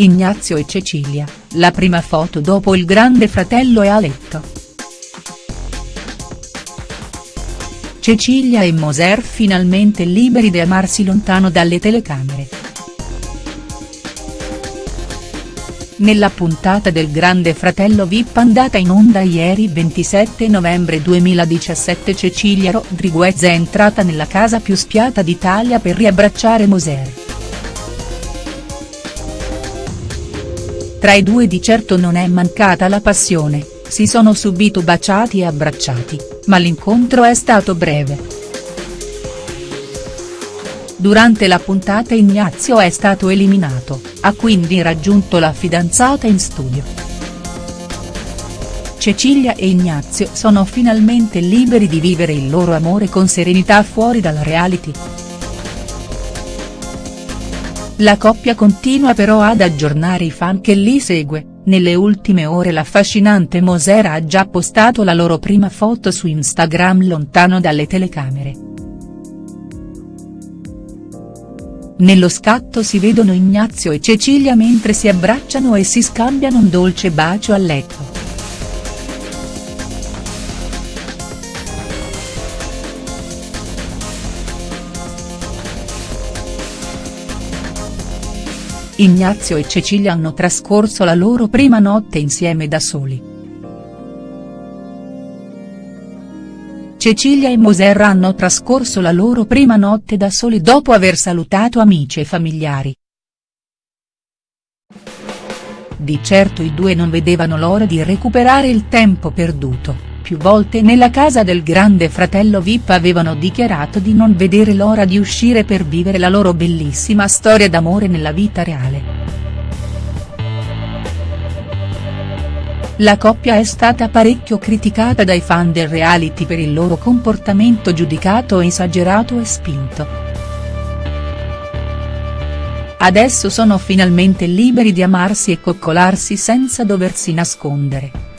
Ignazio e Cecilia, la prima foto dopo il grande fratello è a letto. Cecilia e Moser finalmente liberi di amarsi lontano dalle telecamere. Nella puntata del Grande Fratello Vip andata in onda ieri 27 novembre 2017 Cecilia Rodriguez è entrata nella casa più spiata d'Italia per riabbracciare Moser. Tra i due di certo non è mancata la passione, si sono subito baciati e abbracciati, ma l'incontro è stato breve. Durante la puntata Ignazio è stato eliminato, ha quindi raggiunto la fidanzata in studio. Cecilia e Ignazio sono finalmente liberi di vivere il loro amore con serenità fuori dal reality. La coppia continua però ad aggiornare i fan che li segue, nelle ultime ore l'affascinante Mosera ha già postato la loro prima foto su Instagram lontano dalle telecamere. Nello scatto si vedono Ignazio e Cecilia mentre si abbracciano e si scambiano un dolce bacio a letto. Ignazio e Cecilia hanno trascorso la loro prima notte insieme da soli. Cecilia e Moser hanno trascorso la loro prima notte da soli dopo aver salutato amici e familiari. Di certo i due non vedevano l'ora di recuperare il tempo perduto più volte nella casa del grande fratello Vip avevano dichiarato di non vedere l'ora di uscire per vivere la loro bellissima storia d'amore nella vita reale. La coppia è stata parecchio criticata dai fan del reality per il loro comportamento giudicato esagerato e spinto. Adesso sono finalmente liberi di amarsi e coccolarsi senza doversi nascondere.